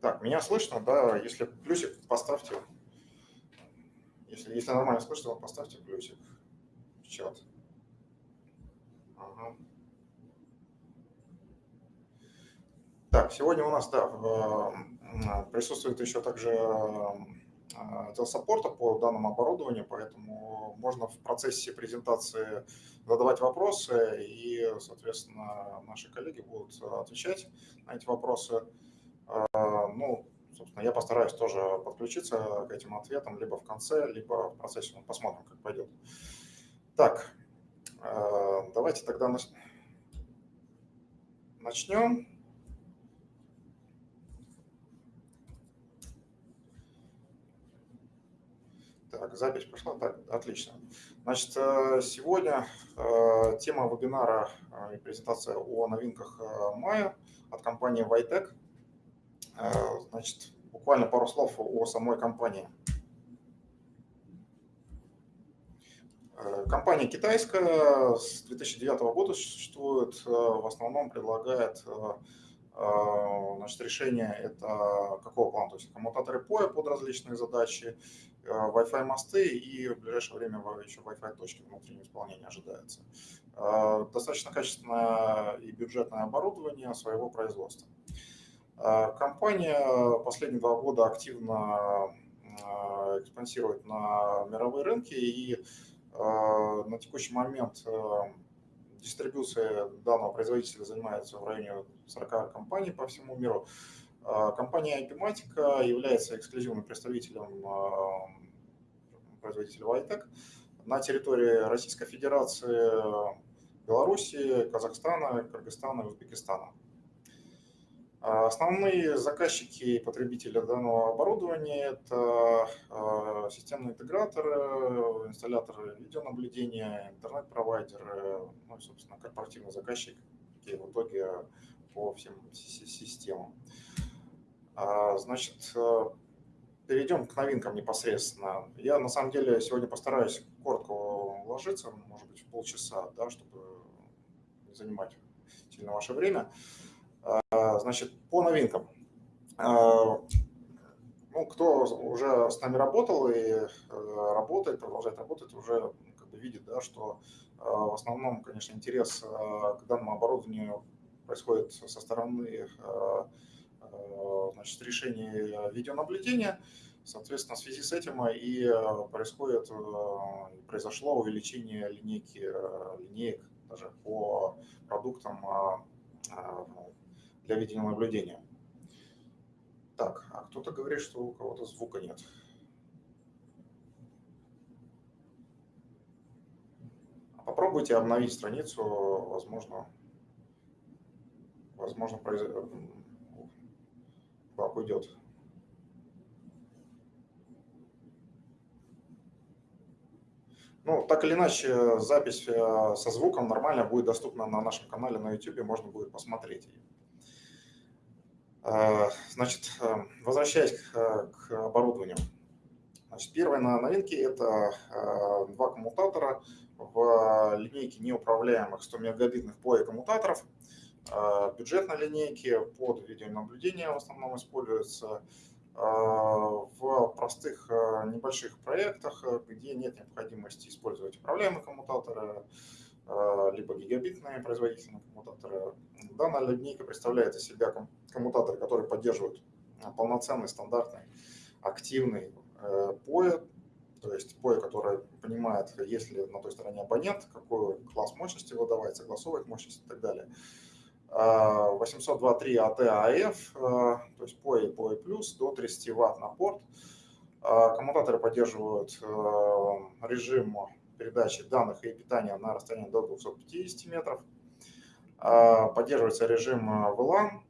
Так, меня слышно, да? Если плюсик, поставьте. Если, если нормально слышно, поставьте плюсик в чат. Ага. Так, сегодня у нас, да, присутствует еще также отдел саппорта по данному оборудованию, поэтому можно в процессе презентации задавать вопросы, и, соответственно, наши коллеги будут отвечать на эти вопросы. Ну, собственно, я постараюсь тоже подключиться к этим ответам либо в конце, либо в процессе. Ну, посмотрим, как пойдет. Так, а, давайте тогда начнем. Так, запись пошла, так, отлично. Значит, э, сегодня э, тема вебинара э, и презентация о новинках мая от компании Vitec. Значит, буквально пару слов о самой компании. Компания китайская, с 2009 года существует, в основном предлагает значит, решение это какого плана? То есть коммутаторы POE под различные задачи, Э, Wi-Fi мосты и в ближайшее время еще Wi-Fi точки внутреннего исполнения ожидается. Э, достаточно качественное и бюджетное оборудование своего производства. Э, компания последние два года активно экспансирует на мировые рынки и на текущий момент дистрибуция данного производителя занимается в районе 40 компаний по всему миру. А, компания Epimatica является эксклюзивным представителем а, производителя Vitec на территории Российской Федерации, Белоруссии, Казахстана, Кыргызстана и Узбекистана. А, основные заказчики и потребители данного оборудования – это системные интеграторы, инсталляторы видеонаблюдения, интернет-провайдеры, ну и, собственно, корпоративные заказчики в итоге по всем системам. А, значит, э, перейдем к новинкам непосредственно. Я на самом деле сегодня постараюсь коротко уложиться, может быть, в полчаса, да, чтобы не занимать сильно ваше время. А, значит, по новинкам. А, ну, кто уже с нами работал и э, работает, продолжает работать, уже как бы видит, да, что в основном, конечно, интерес к данному оборудованию происходит со стороны значит, решений видеонаблюдения. Соответственно, в связи с этим и происходит, произошло увеличение линейки, линеек даже по продуктам для видеонаблюдения. Так, а кто-то говорит, что у кого-то звука нет. Попробуйте обновить страницу, возможно, возможно, как уйдет. Ну, так или иначе, запись э, со звуком нормально будет доступна на нашем канале на YouTube, можно будет посмотреть ее. Э, значит, э, возвращаясь к, к оборудованию. Значит, первая на новинке – это два коммутатора в линейке неуправляемых 100 мегабитных POE коммутаторов – а, бюджетной линейки под видеонаблюдение в основном используется а, в простых а, небольших проектах, где нет необходимости использовать управляемые коммутаторы, либо гигабитные производительные коммутаторы. Данная линейка представляет из себя коммутаторы, которые поддерживают полноценный, стандартный, активный POE, то есть POE, который понимает, есть ли на той стороне абонент, какой класс мощности выдавать, согласовывает мощность и так далее. 802.3 AT AF, то есть POE и POE+, до 30 Вт на порт. А, коммутаторы поддерживают э, режим передачи данных и питания на расстоянии до 250 метров. А, поддерживается режим э, VLAN.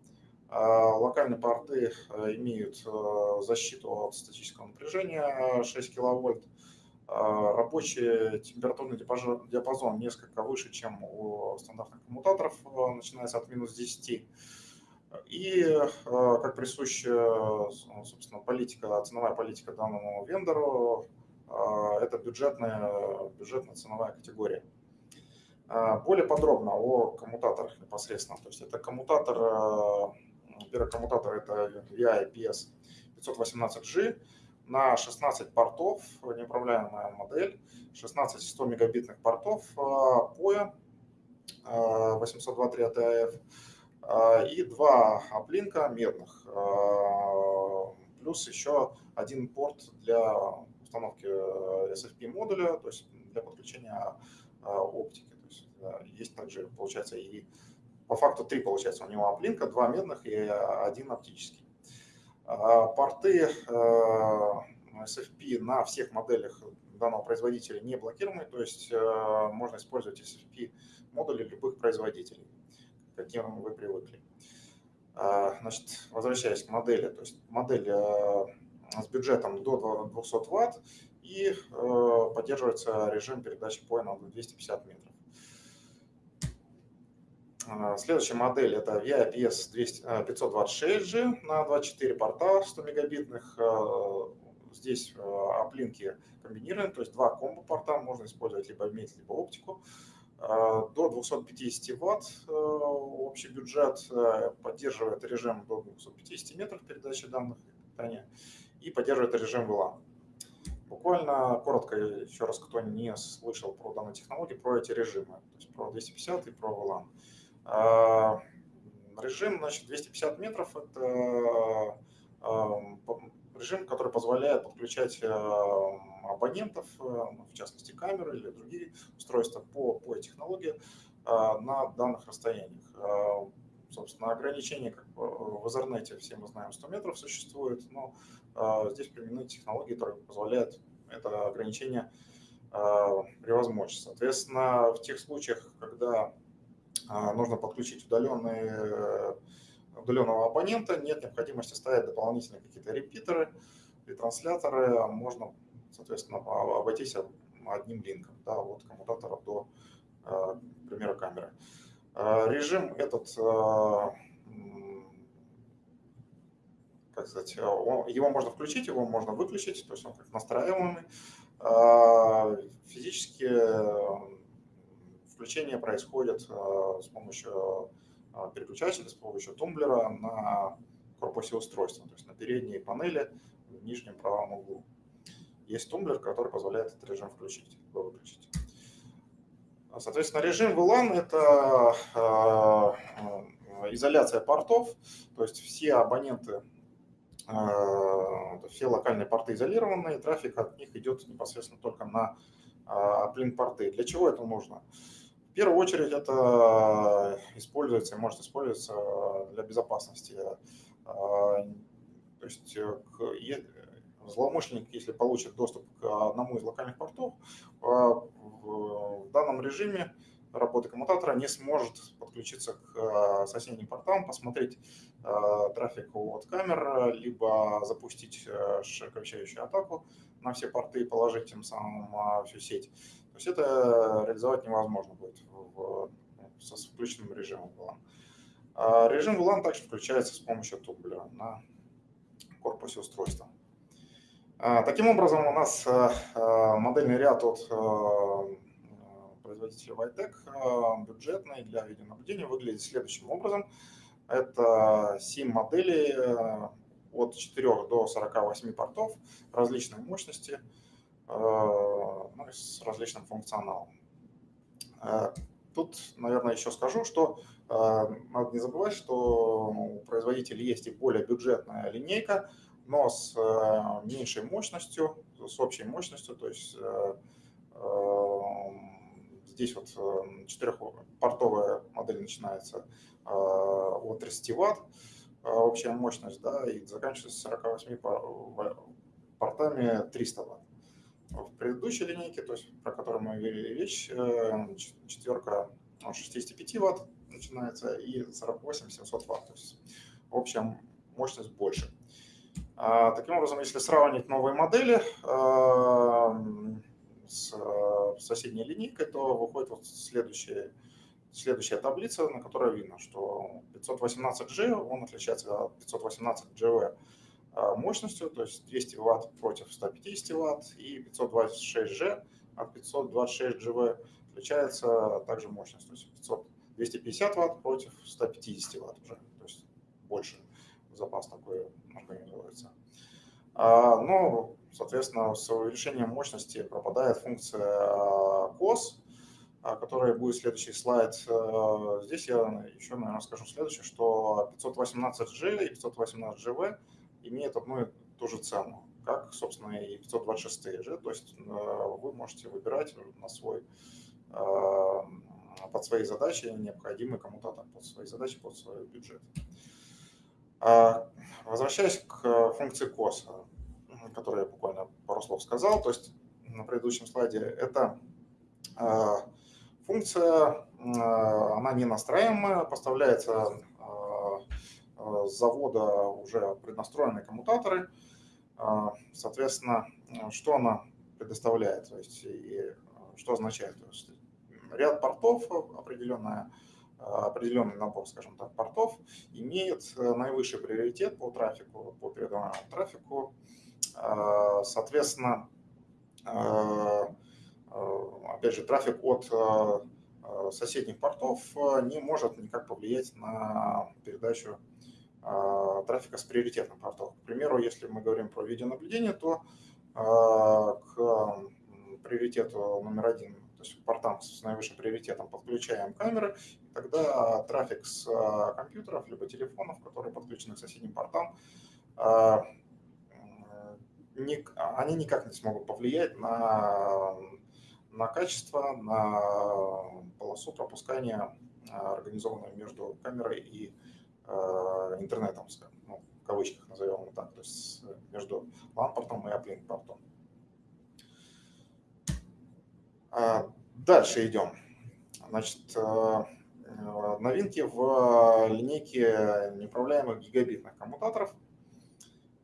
А, локальные порты э, имеют защиту от статического напряжения 6 киловольт. А, рабочий температурный диапазон несколько выше, чем у стандартных коммутаторов, начинается от минус 10. И, как присуща, собственно, политика, ценовая политика данному вендору, это бюджетная, бюджетная ценовая категория. Более подробно о коммутаторах непосредственно. То есть это коммутатор Первый коммутатор это VI-IPS 518G на 16 портов, неуправляемая модель, 16 100 мегабитных портов POE 802.3 ATF и два аплинка медных, плюс еще один порт для установки SFP модуля, то есть для подключения оптики. То есть есть также, получается, и по факту три, получается, у него аплинка, два медных и один оптический. А, порты э, SFP на всех моделях данного производителя не блокируемы, то есть э, можно использовать SFP модули любых производителей, к каким вы привыкли. А, значит, возвращаясь к модели, то есть модель э, с бюджетом до 200 Вт и поддерживается режим передачи поя на 250 метров. А, следующая модель это VIPS 526G на 24 порта 100 мегабитных. А, здесь а, оплинки комбинированы, то есть два комбо-порта, можно использовать либо медь, либо оптику. До 250 ватт общий бюджет, поддерживает режим до 250 метров передачи данных и питания и поддерживает режим VLAN. Буквально коротко, еще раз, кто не слышал про данную технологию, про эти режимы, то есть про 250 и про VLAN. А, режим, значит, 250 метров – это а, режим, который позволяет подключать а, абонентов, ну, в частности камеры или другие устройства по, по технологии на данных расстояниях. Собственно, ограничение как в Ethernet, все мы знаем, 100 метров существует, но здесь применены технологии, которые позволяют это ограничение превозмочь. Соответственно, в тех случаях, когда нужно подключить удаленный, э, удаленного абонента, нет необходимости ставить дополнительные какие-то репитеры, ретрансляторы, а можно, соответственно, обойтись одним линком да, от коммутатора до, э, к примеру, камеры. Режим этот, э, как сказать, его можно включить, его можно выключить, то есть он как настраиваемый. Физически Включение происходит э, с помощью э, переключателя, с помощью тумблера на корпусе устройства, то есть на передней панели в нижнем правом углу. Есть тумблер, который позволяет этот режим включить, выключить. Соответственно, режим VLAN – это э, изоляция портов, то есть все абоненты, все локальные порты изолированы, и трафик от них идет непосредственно только на плин-порты. Для чего это нужно? В первую очередь это используется, может использоваться для безопасности. А, то есть э, злоумышленник, если получит доступ к одному из локальных портов, в данном режиме работы коммутатора не сможет подключиться к э, соседним портам, посмотреть э, трафик от камер, либо запустить широковещающую атаку на все порты и положить тем самым всю сеть есть это реализовать невозможно будет в, со включенным режимом VLAN. А режим VLAN также включается с помощью тумблера на корпусе устройства. А, таким образом, у нас а, а, модельный ряд от производителя Vitec бюджетный для видеонаблюдения выглядит следующим образом. Это 7 моделей от 4 до 48 портов различной мощности – Э, ну, с различным функционалом. Э, тут, наверное, еще скажу, что э, надо не забывать, что у производителей есть и более бюджетная линейка, но с меньшей мощностью, с общей мощностью, то есть здесь вот четырехпортовая модель начинается от 30 Вт, общая мощность, да, и заканчивается 48 портами 300 Вт в предыдущей линейке, то есть про которую мы вели речь, э, четверка от 65 Вт начинается и 48 700 Вт, то есть общая мощность больше. А, таким образом, если сравнить новые модели э, с соседней линейкой, то выходит вот следующая, следующая таблица, на которой видно, что 518G, он отличается от 518GV а, мощностью, то есть 200 Вт против 150 Вт и 526G от 526GV отличается также мощность, то есть 500, 250 Вт против 150 Вт уже, то есть больше. запас такой организуется. Но, соответственно, с увеличением мощности пропадает функция COS, которая будет следующий слайд. Здесь я еще, наверное, скажу следующее, что 518G и 518GV имеют одну и ту же цену как, собственно, и 526 же. То есть э, вы можете выбирать на свой, э, под свои задачи, необходимые кому-то там под свои задачи, под свой бюджет. А, возвращаясь к функции COS, которую я буквально пару слов сказал, то есть на предыдущем слайде, это э, функция, она не настраиваемая, поставляется с завода уже преднастроенные коммутаторы, соответственно, что она предоставляет, то есть и что означает? То есть ряд портов, определенная, определенный набор, скажем так, портов имеет наивысший приоритет по трафику, по передаваемому трафику. Соответственно, опять же, трафик от соседних портов не может никак повлиять на передачу трафика с приоритетным портом. К примеру, если мы говорим про видеонаблюдение, то к приоритету номер один, то есть портам с наивысшим приоритетом подключаем камеры, тогда трафик с компьютеров либо телефонов, которые подключены к соседним портам, они никак не смогут повлиять на, на качество, на полосу пропускания, организованную между камерой и Э, интернетом, ну, в кавычках назовем его так, то есть между LAN-портом и uplink-портом. А, дальше идем. Значит, новинки в линейке неуправляемых гигабитных коммутаторов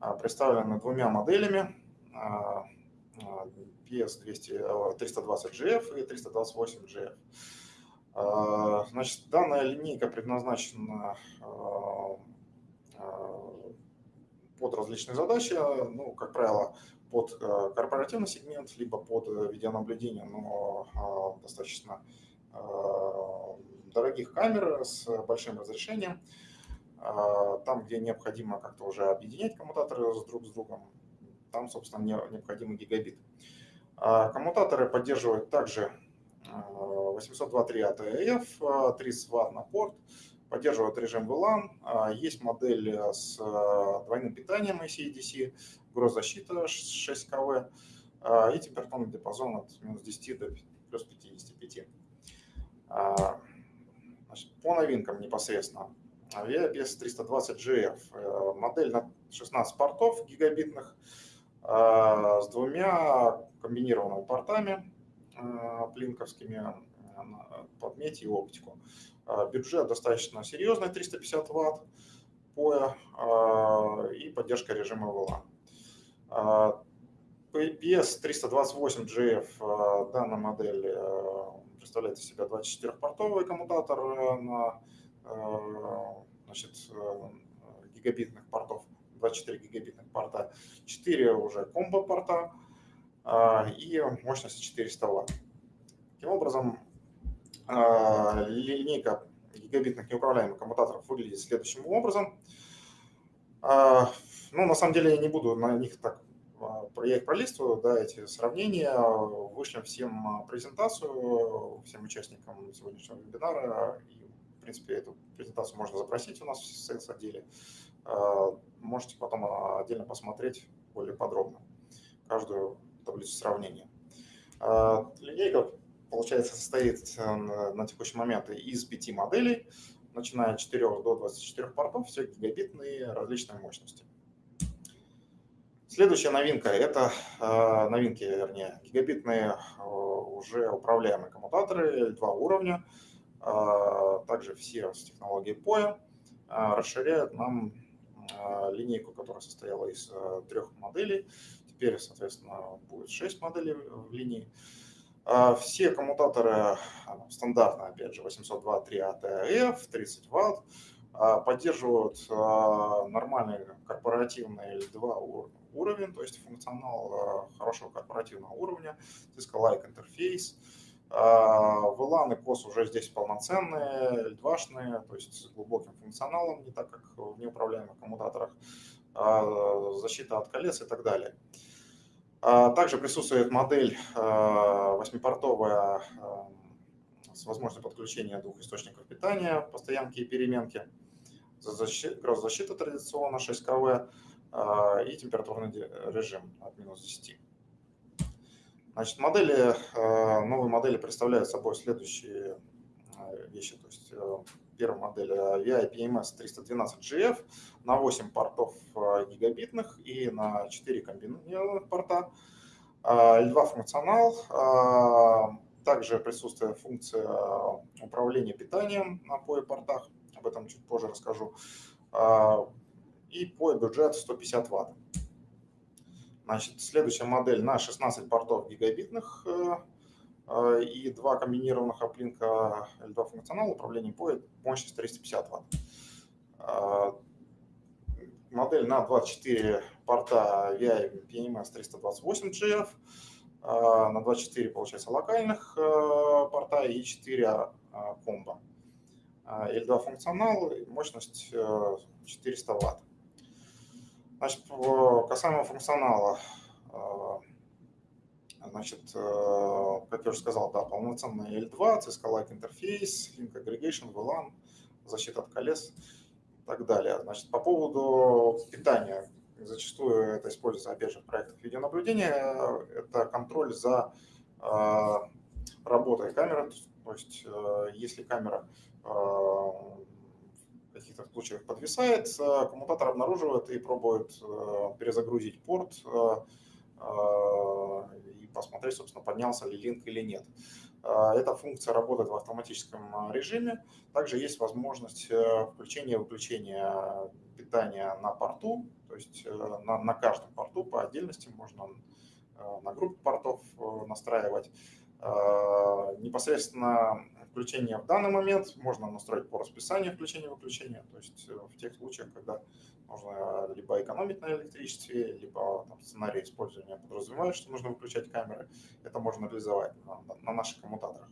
а, представлены двумя моделями PS320GF и 328GF. А, значит, данная линейка предназначена а, а, под различные задачи, ну, как правило, под корпоративный сегмент, либо под видеонаблюдение, но достаточно дорогих камер с большим разрешением. Там, где необходимо как-то уже объединять коммутаторы друг с другом, там, собственно, необходимы гигабит. Коммутаторы поддерживают также 802.3 ATF, 30 Вт на порт, поддерживает режим VLAN, а, есть модель с а, двойным питанием AC-DC, гроззащита 6 КВ а, и температурный диапазон от минус 10 до плюс 55. Значит, по новинкам непосредственно. Aviapes 320GF, э, модель на 16 портов гигабитных с двумя комбинированными портами плинковскими подметь и оптику. А, бюджет достаточно серьезный, 350 ватт POE и поддержка режима VLAN. PS 328GF, данная модель представляет из себя 24-портовый коммутатор на значит, гигабитных портов, 24 гигабитных порта, 4 уже комбо-порта и мощность 400 Вт. Таким образом, а, линейка гигабитных неуправляемых коммутаторов выглядит следующим образом. А, ну, на самом деле я не буду на них так, а, я их пролистываю, да, эти сравнения, вышлем всем презентацию, всем участникам сегодняшнего вебинара, и, в принципе, эту презентацию можно запросить у нас в sales отделе. Можете потом отдельно посмотреть более подробно каждую таблицу сравнения. Линейка получается, состоит э, на текущий момент из пяти моделей, начиная от 4 до 24 портов, все гигабитные различной мощности. Следующая новинка – это э, новинки, вернее, гигабитные э, уже управляемые коммутаторы L2 уровня, также все с технологией POE, расширяют нам линейку, которая состояла из трех моделей. Теперь, соответственно, будет 6 моделей в линии. А, все коммутаторы а, стандартно, опять же, 802.3 ATF, 30 Вт, поддерживают а, нормальный корпоративный L2 уровень, то есть функционал хорошего корпоративного уровня, Cisco-like интерфейс, VLAN и COS уже здесь полноценные, L2-шные, то есть с глубоким функционалом, не так как в неуправляемых коммутаторах, защита от колец и так далее. Также присутствует модель восьмипортовая с возможностью подключения двух источников питания, постоянки и переменки, гроззащита традиционно 6 КВ и температурный режим от минус 10. Значит, модели, новые модели представляют собой следующие вещи. То есть первая модель VI PMS 312GF на 8 портов гигабитных и на 4 комбинированных порта. L2 функционал, также присутствует функция управления питанием на POE-портах, об этом чуть позже расскажу. И POE-бюджет 150 Вт. Значит, следующая модель на 16 портов гигабитных и два комбинированных оплинка L2 функционала управления POE, мощность 350 Вт. Модель на 24 порта VI PMS 328GF а, на 24, получается, локальных э, порта и 4 а, комбо. L2 функционал, мощность 400 э, Вт. Значит, касаемо функционала, э, значит, как я уже сказал, да, полноценный L2, Cisco-like интерфейс, Link Aggregation, VLAN, защита от колес и так далее. Значит, по поводу питания, зачастую это используется, опять же, в проектах видеонаблюдения, это контроль за э, работой камеры, то есть э, если камера э, в каких-то случаях подвисает, коммутатор обнаруживает и пробует перезагрузить порт посмотреть, собственно, поднялся ли линк или нет. Эта функция работает в автоматическом режиме. Также есть возможность включения и выключения питания на порту, то есть э, на, на каждом порту по отдельности можно э, на группу портов э, настраивать. Непосредственно включение в данный момент можно настроить по расписанию включения-выключения, то есть в тех случаях, когда нужно либо экономить на электричестве, либо там, сценарий использования подразумевает, что нужно выключать камеры, это можно реализовать на, на наших коммутаторах.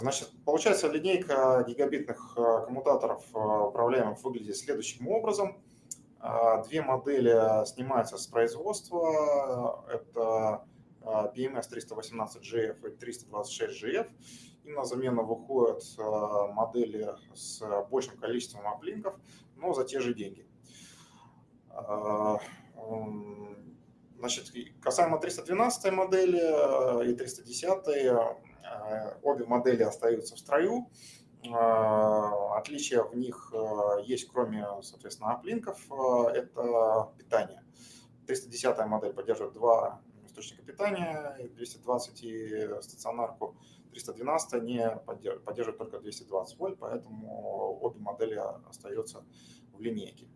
Значит, получается линейка гигабитных э, коммутаторов э, управляемых выглядит следующим образом. Две модели снимаются с производства. Это PMS 318GF и 326GF. И на замену выходят модели с большим количеством оплинков, но за те же деньги. Значит, касаемо 312 модели и 310 Э, обе модели остаются в строю. Э, отличия в них э, есть, кроме, соответственно, оплинков, это питание. 310 модель поддерживает два источника питания, 220 и стационарку 312 не поддерживает, поддерживает только 220 вольт, поэтому обе модели остаются в линейке.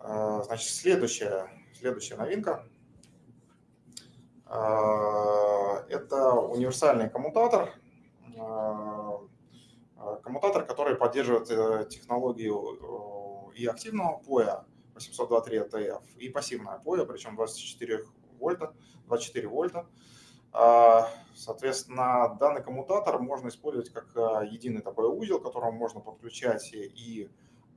Значит, следующая, следующая новинка – а, это универсальный коммутатор, а, коммутатор, который поддерживает э, технологию и активного поя 802.3 ATF, и пассивное поя, причем 24 вольта, 24 вольта. А, соответственно, данный коммутатор можно использовать как единый такой узел, к которому можно подключать и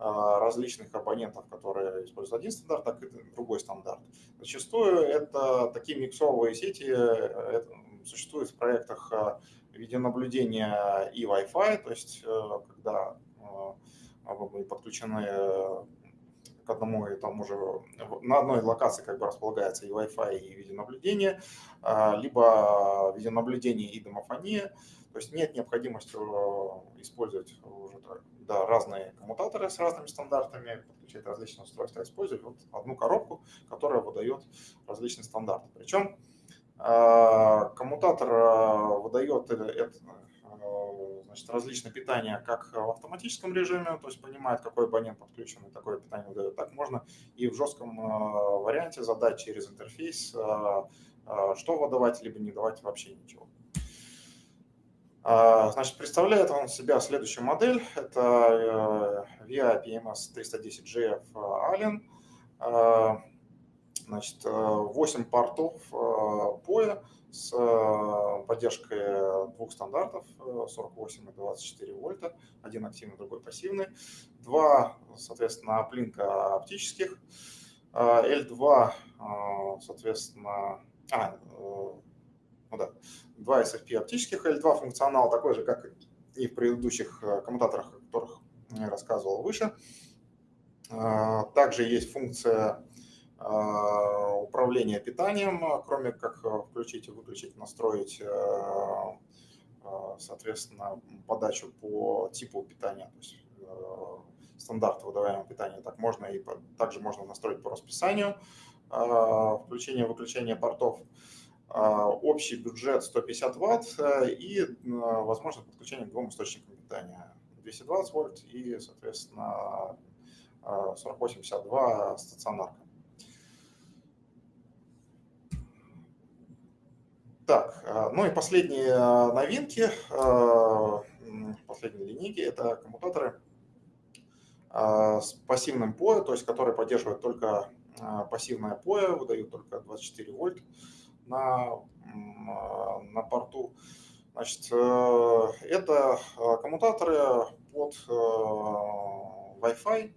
а, различных абонентов, которые используют один стандарт, так и другой стандарт. Зачастую это такие миксовые сети это существуют в проектах а, видеонаблюдения и Wi-Fi, то есть э, когда подключены к одному и тому же, на одной локации как бы располагается и Wi-Fi, и видеонаблюдение, а, либо видеонаблюдение и домофония, то есть нет необходимости э, использовать уже да, разные коммутаторы с разными стандартами, подключать различные устройства, использовать вот одну коробку, которая выдает различные стандарты. Причем э, коммутатор э, выдает значит, различное питание как в автоматическом режиме, то есть понимает, какой абонент подключен, и такое питание выдает. Так можно и в жестком варианте задать через интерфейс, что выдавать, либо не давать вообще ничего. А, значит, представляет он себя следующую модель. Это VIA PMS 310GF Allen. Значит, 8 портов POE с поддержкой двух стандартов 48 и 24 вольта, один активный, другой пассивный, два, соответственно, оплинка оптических, L2, соответственно, а, ну да, два SFP оптических L2 функционал такой же, как и в предыдущих э, коммутаторах, о которых я рассказывал выше. Также есть функция а, управления питанием, кроме как э, включить и выключить, настроить, э, соответственно, подачу по типу питания, то есть стандарт выдаваемого питания. Так можно и также можно настроить по расписанию а, включение выключение портов. Общий бюджет 150 ватт э, и возможность подключения к двум источникам питания. 220 вольт и, соответственно, 4082 стационарка. Так, ну и последние новинки, последние линейки – это коммутаторы с пассивным POE, то есть которые поддерживают только пассивное POE, выдают только 24 вольт на, на порту. Значит, э, это э, коммутаторы под э, Wi-Fi,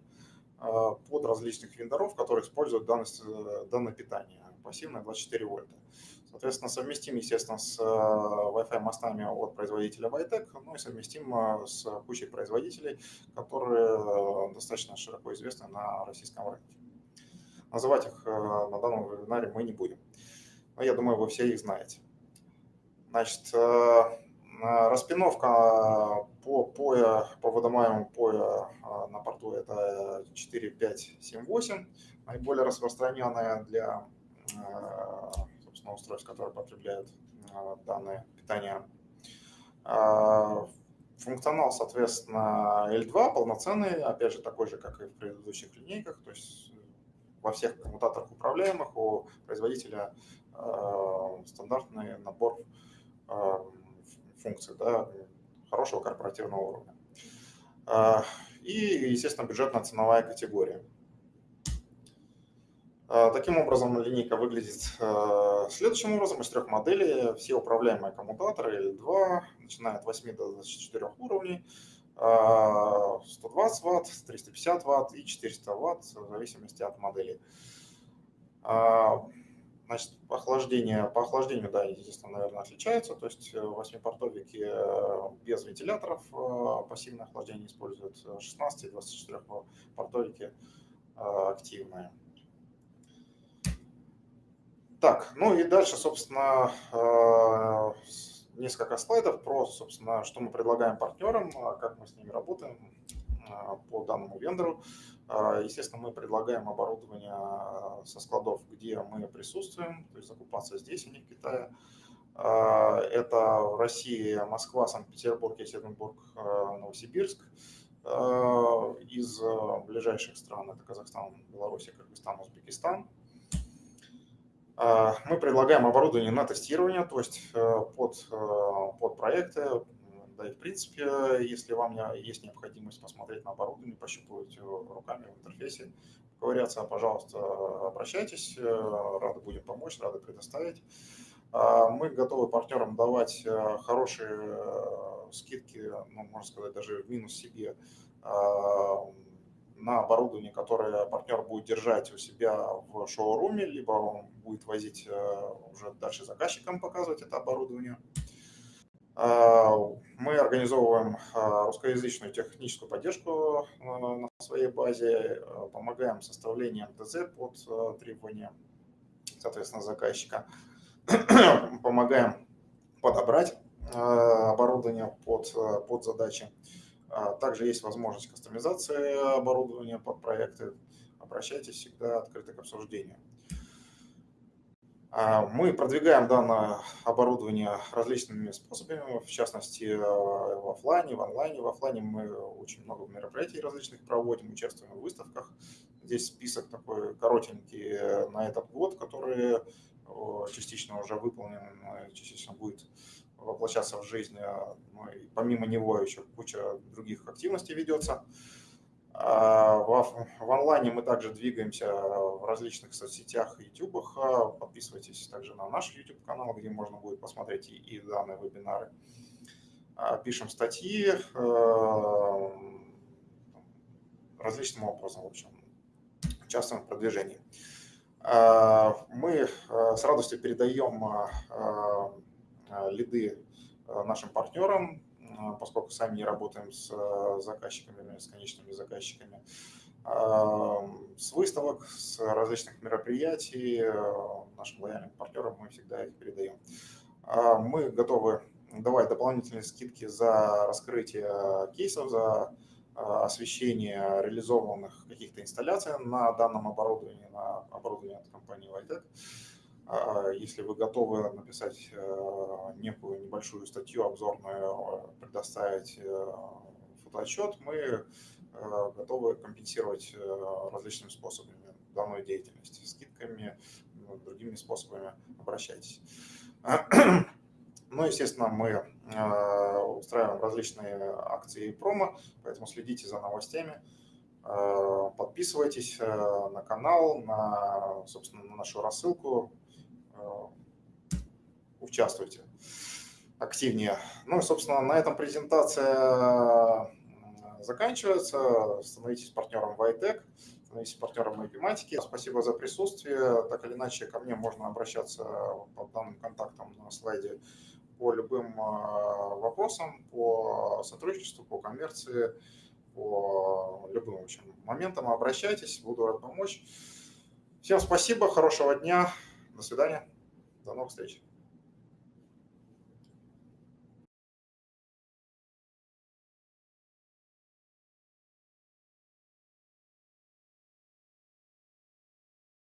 под различных вендоров, которые используют данное, данное питание, пассивное 24 вольта. Соответственно, совместим, естественно, с Wi-Fi мостами от производителя Vitec, ну и совместим с кучей производителей, которые достаточно широко известны на российском рынке. Называть их на данном вебинаре мы не будем но я думаю, вы все их знаете. Значит, э, распиновка по, по, по выдаваемому э, на порту это 4, 5, 7, 8, наиболее распространенная для э, собственно, устройств, которые потребляют данное питание. Функционал, соответственно, L2 полноценный, опять же, такой же, как и в предыдущих линейках, то есть во всех коммутаторах управляемых у производителя Э, стандартный набор э, функций да, хорошего корпоративного уровня. Э, и, естественно, бюджетная ценовая категория. Таким образом, линейка выглядит следующим образом. Из трех моделей все управляемые коммутаторы L2, начиная от 8 до 24 уровней, 120 Вт, 350 Вт и 400 Вт в зависимости от модели. Значит, охлаждение, по охлаждению, да, естественно, наверное, отличаются. То есть 8-портовики э, э, без вентиляторов э, пассивное охлаждение используют, 16 и 24 портовики активные. Так, ну и дальше, собственно, несколько слайдов про, собственно, что мы предлагаем партнерам, как мы с ними работаем по данному вендору. А, естественно, мы предлагаем оборудование а, со складов, где мы присутствуем, то есть закупаться здесь, а не в Китае. А, это Россия, Москва, Санкт-Петербург, Екатеринбург, Новосибирск. Из ближайших стран это Казахстан, Беларусь, Кыргызстан, Узбекистан. Мы предлагаем оборудование на тестирование, то есть под, под проекты, да и в принципе, если вам есть необходимость посмотреть на оборудование, пощупывать руками в интерфейсе, поковыряться, пожалуйста, обращайтесь, рады будем помочь, рады предоставить. А, мы готовы партнерам давать э, хорошие э, скидки, ну, можно сказать, даже в минус себе а, на оборудование, которое партнер будет держать у себя в шоуруме, либо он будет возить э, уже дальше заказчикам показывать это оборудование. А, мы организовываем а, русскоязычную техническую поддержку а, на своей базе, помогаем составлением ТЗ под требования, соответственно, заказчика, помогаем подобрать оборудование под, под задачи. Также есть возможность кастомизации оборудования под проекты. Обращайтесь всегда открыто к обсуждению. А, мы продвигаем данное оборудование различными способами, в частности э, в офлайне, в онлайне. В офлайне мы очень много мероприятий различных проводим, участвуем в выставках. Здесь список такой коротенький э, на этот год, который э, частично уже выполнен, частично будет воплощаться в жизнь. Ну, и помимо него еще куча других активностей ведется. А, в, онлайне мы также двигаемся в различных соцсетях и ютубах. Подписывайтесь также на наш YouTube канал, где можно будет посмотреть и, и данные вебинары. А, пишем статьи различным образом, в общем, участвуем в продвижении. А, мы с радостью передаем лиды нашим партнерам, поскольку сами не работаем с заказчиками, с конечными заказчиками, с выставок, с различных мероприятий, нашим лояльным партнерам мы всегда их передаем. Мы готовы давать дополнительные скидки за раскрытие кейсов, за освещение реализованных каких-то инсталляций на данном оборудовании, на оборудовании от компании Vitec. А, если вы готовы написать э, некую небольшую статью обзорную, предоставить э, фотоотчет, мы э, готовы компенсировать различными способами данную деятельность, скидками, другими способами обращайтесь. Ну, естественно, мы э, устраиваем различные акции и промо, поэтому следите за новостями, э, подписывайтесь э, на канал, на, собственно, на нашу рассылку, участвуйте активнее. Ну и, собственно, на этом презентация заканчивается. Становитесь партнером Vitec, становитесь партнером Эпиматики. Спасибо за присутствие. Так или иначе, ко мне можно обращаться по данным контактам на слайде по любым а, вопросам, по сотрудничеству, по коммерции, по любым в общем, моментам обращайтесь, буду рад помочь. Всем спасибо, хорошего дня, до свидания, до новых встреч.